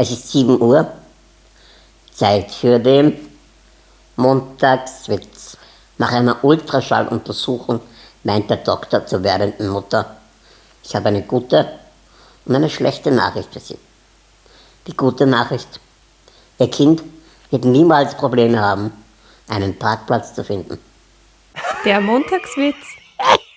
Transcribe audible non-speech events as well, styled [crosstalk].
Es ist 7 Uhr, Zeit für den Montagswitz. Nach einer Ultraschalluntersuchung meint der Doktor zur werdenden Mutter, ich habe eine gute und eine schlechte Nachricht für Sie. Die gute Nachricht, Ihr Kind wird niemals Probleme haben, einen Parkplatz zu finden. Der Montagswitz [laughs]